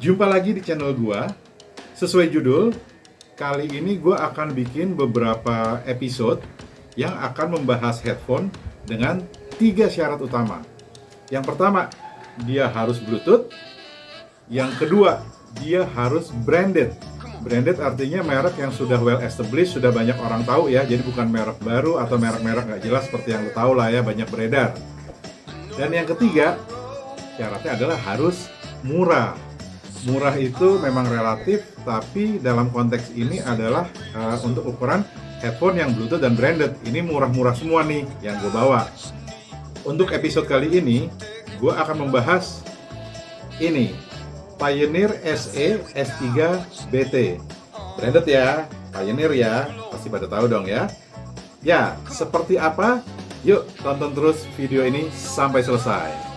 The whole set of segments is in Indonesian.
Jumpa lagi di channel gua. Sesuai judul, kali ini gua akan bikin beberapa episode yang akan membahas headphone dengan tiga syarat utama. Yang pertama, dia harus Bluetooth. Yang kedua, dia harus branded. Branded artinya merek yang sudah well established, sudah banyak orang tahu ya. Jadi bukan merek baru atau merek-merek nggak jelas seperti yang lo tahu lah ya, banyak beredar. Dan yang ketiga, syaratnya adalah harus murah murah itu memang relatif, tapi dalam konteks ini adalah uh, untuk ukuran headphone yang Bluetooth dan branded. Ini murah-murah semua nih yang gue bawa. Untuk episode kali ini, gue akan membahas ini Pioneer SE S3 BT. Branded ya, Pioneer ya, pasti pada tahu dong ya. Ya, seperti apa? Yuk tonton terus video ini sampai selesai.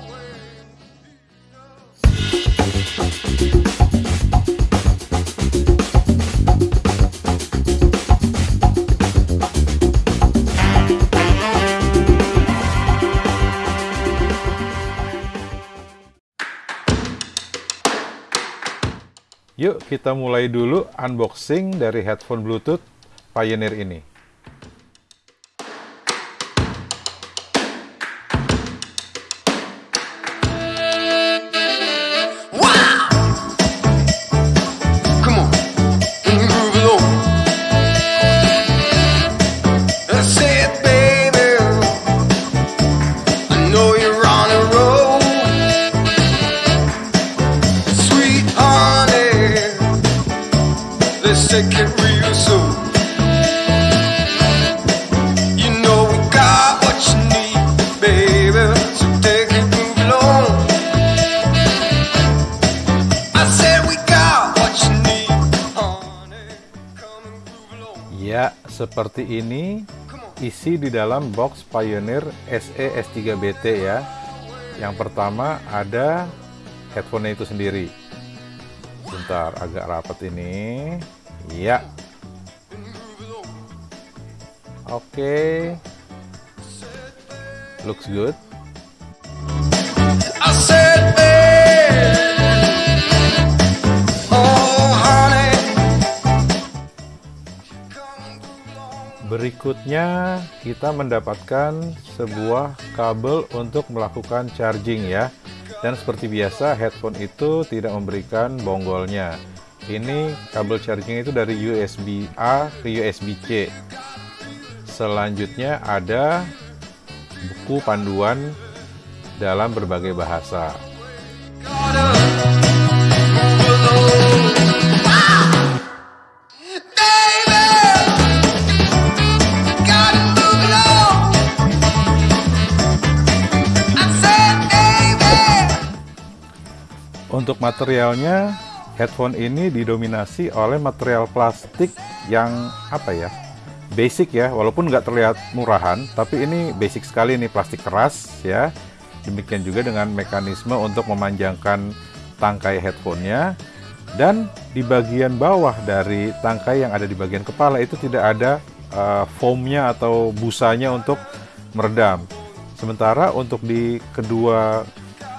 Yuk kita mulai dulu unboxing dari headphone Bluetooth Pioneer ini. Ya, seperti ini isi di dalam box Pioneer SE S3BT ya. Yang pertama ada headphone itu sendiri. Bentar, agak rapat ini. Ya. Oke. Okay. Looks good. Berikutnya kita mendapatkan sebuah kabel untuk melakukan charging ya. Dan seperti biasa headphone itu tidak memberikan bonggolnya. Ini kabel charging itu dari USB A ke USB C. Selanjutnya ada buku panduan dalam berbagai bahasa. Untuk materialnya, headphone ini didominasi oleh material plastik yang apa ya, basic ya, walaupun nggak terlihat murahan, tapi ini basic sekali nih plastik keras ya. Demikian juga dengan mekanisme untuk memanjangkan tangkai headphonenya dan di bagian bawah dari tangkai yang ada di bagian kepala itu tidak ada uh, foamnya atau busanya untuk meredam. Sementara untuk di kedua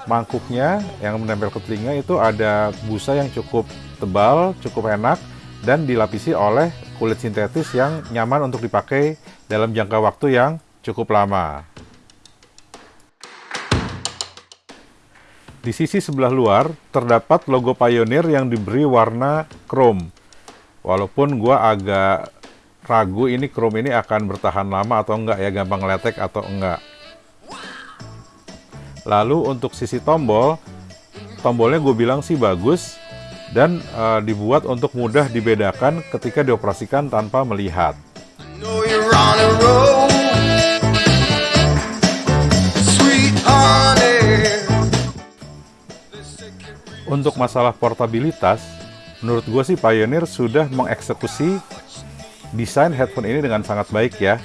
mangkuknya yang menempel ke telinga itu ada busa yang cukup tebal, cukup enak, dan dilapisi oleh kulit sintetis yang nyaman untuk dipakai dalam jangka waktu yang cukup lama. Di sisi sebelah luar terdapat logo Pioneer yang diberi warna chrome. Walaupun gua agak ragu ini chrome ini akan bertahan lama atau enggak ya, gampang letek atau enggak. Lalu untuk sisi tombol, tombolnya gue bilang sih bagus dan uh, dibuat untuk mudah dibedakan ketika dioperasikan tanpa melihat. Untuk masalah portabilitas, menurut gue sih Pioneer sudah mengeksekusi desain headphone ini dengan sangat baik ya.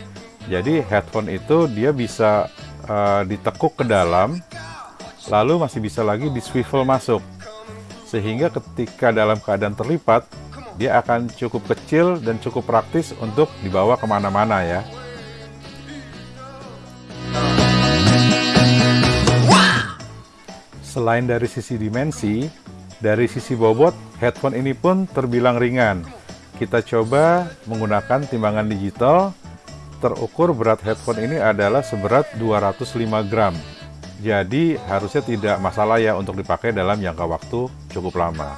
Jadi headphone itu dia bisa uh, ditekuk ke dalam lalu masih bisa lagi di swivel masuk. Sehingga ketika dalam keadaan terlipat, dia akan cukup kecil dan cukup praktis untuk dibawa ke mana-mana ya. Selain dari sisi dimensi, Dari sisi bobot, headphone ini pun terbilang ringan. Kita coba menggunakan timbangan digital. Terukur berat headphone ini adalah seberat 205 gram. Jadi harusnya tidak masalah ya untuk dipakai dalam jangka waktu cukup lama.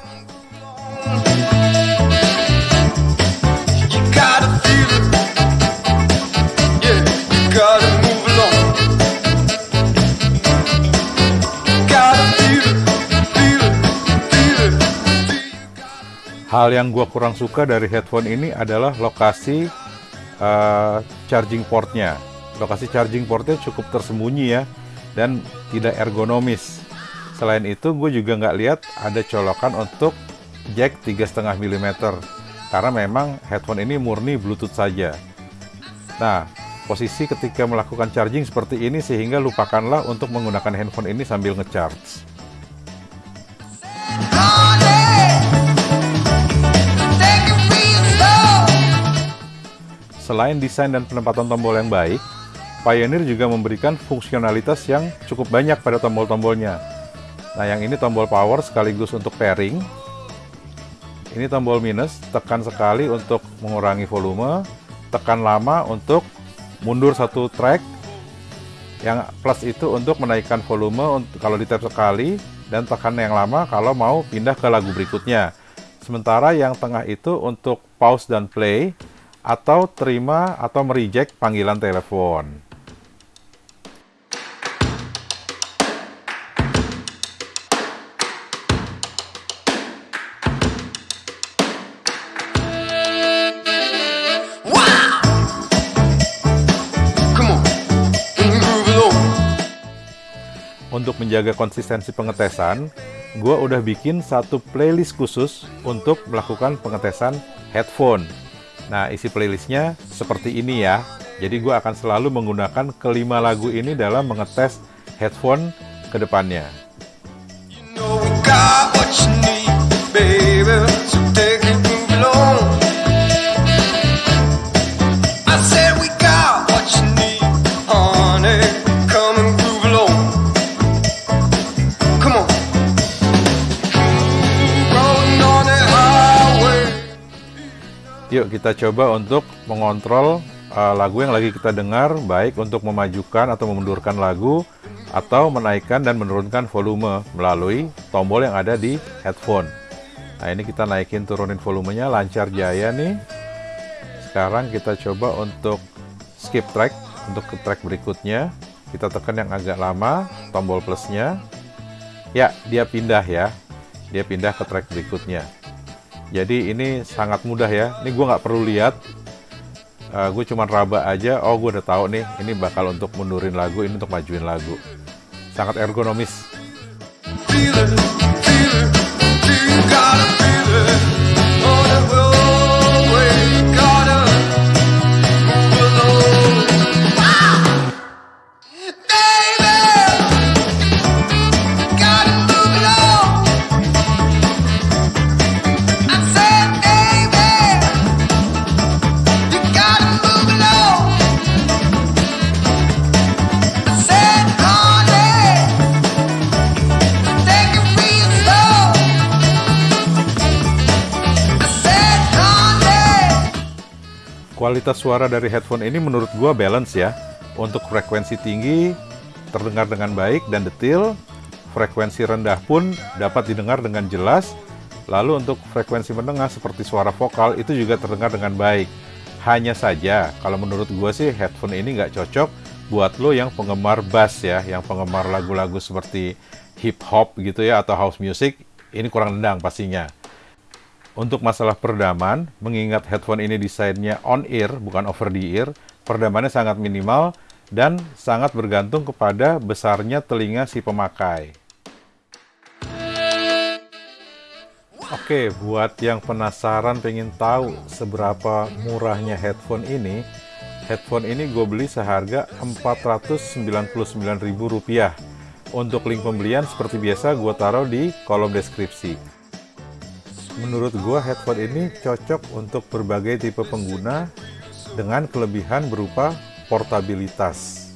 Hal yang gue kurang suka dari headphone ini adalah lokasi uh, charging portnya. Lokasi charging portnya cukup tersembunyi ya, dan tidak ergonomis. Selain itu, gue juga nggak lihat ada colokan untuk jack 3,5 mm, karena memang headphone ini murni Bluetooth saja. Nah, posisi ketika melakukan charging seperti ini sehingga lupakanlah untuk menggunakan handphone ini sambil ngecharge. Selain desain dan penempatan tombol yang baik, Pioneer juga memberikan fungsionalitas yang cukup banyak pada tombol-tombolnya. Nah, yang ini tombol power sekaligus untuk pairing. Ini tombol minus, tekan sekali untuk mengurangi volume, tekan lama untuk mundur satu track. Yang plus itu untuk menaikkan volume kalau di tap sekali dan tekan yang lama kalau mau pindah ke lagu berikutnya. Sementara yang tengah itu untuk pause dan play atau terima atau mereject panggilan telepon. Untuk menjaga konsistensi pengetesan, gue udah bikin satu playlist khusus untuk melakukan pengetesan headphone Nah, isi playlistnya seperti ini ya. Jadi gue akan selalu menggunakan kelima lagu ini dalam mengetes headphone ke depannya. You know kita coba untuk mengontrol uh, lagu yang lagi kita dengar, baik untuk memajukan atau memundurkan lagu, atau menaikkan dan menurunkan volume melalui tombol yang ada di headphone. Nah ini kita naikin turunin volumenya lancar jaya nih. Sekarang kita coba untuk skip track, untuk ke track berikutnya. Kita tekan yang agak lama, tombol plusnya. Ya, dia pindah ya. Dia pindah ke track berikutnya. Jadi ini sangat mudah ya. Ini gue nggak perlu lihat. Uh, gue cuma raba aja. Oh gue udah tahu nih. Ini bakal untuk mundurin lagu. Ini untuk majuin lagu. Sangat ergonomis. Kualitas suara dari headphone ini menurut gua balance ya. Untuk frekuensi tinggi terdengar dengan baik dan detail, frekuensi rendah pun dapat didengar dengan jelas. Lalu untuk frekuensi menengah seperti suara vokal itu juga terdengar dengan baik. Hanya saja kalau menurut gua sih headphone ini nggak cocok buat lo yang penggemar bass ya, yang penggemar lagu-lagu seperti hip hop gitu ya atau house music, ini kurang nendang pastinya. Untuk masalah peredaman, mengingat headphone ini desainnya on-ear, bukan over-the-ear, peredamannya sangat minimal dan sangat bergantung kepada besarnya telinga si pemakai. Oke, buat yang penasaran pengen tahu seberapa murahnya headphone ini, headphone ini gue beli seharga Rp499.000. Untuk link pembelian seperti biasa gue taruh di kolom deskripsi menurut gua headphone ini cocok untuk berbagai tipe pengguna dengan kelebihan berupa portabilitas.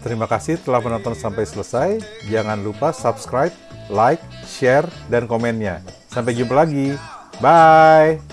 Terima kasih telah menonton sampai selesai. Jangan lupa subscribe, like, share, dan komennya. Sampai jumpa lagi. Bye!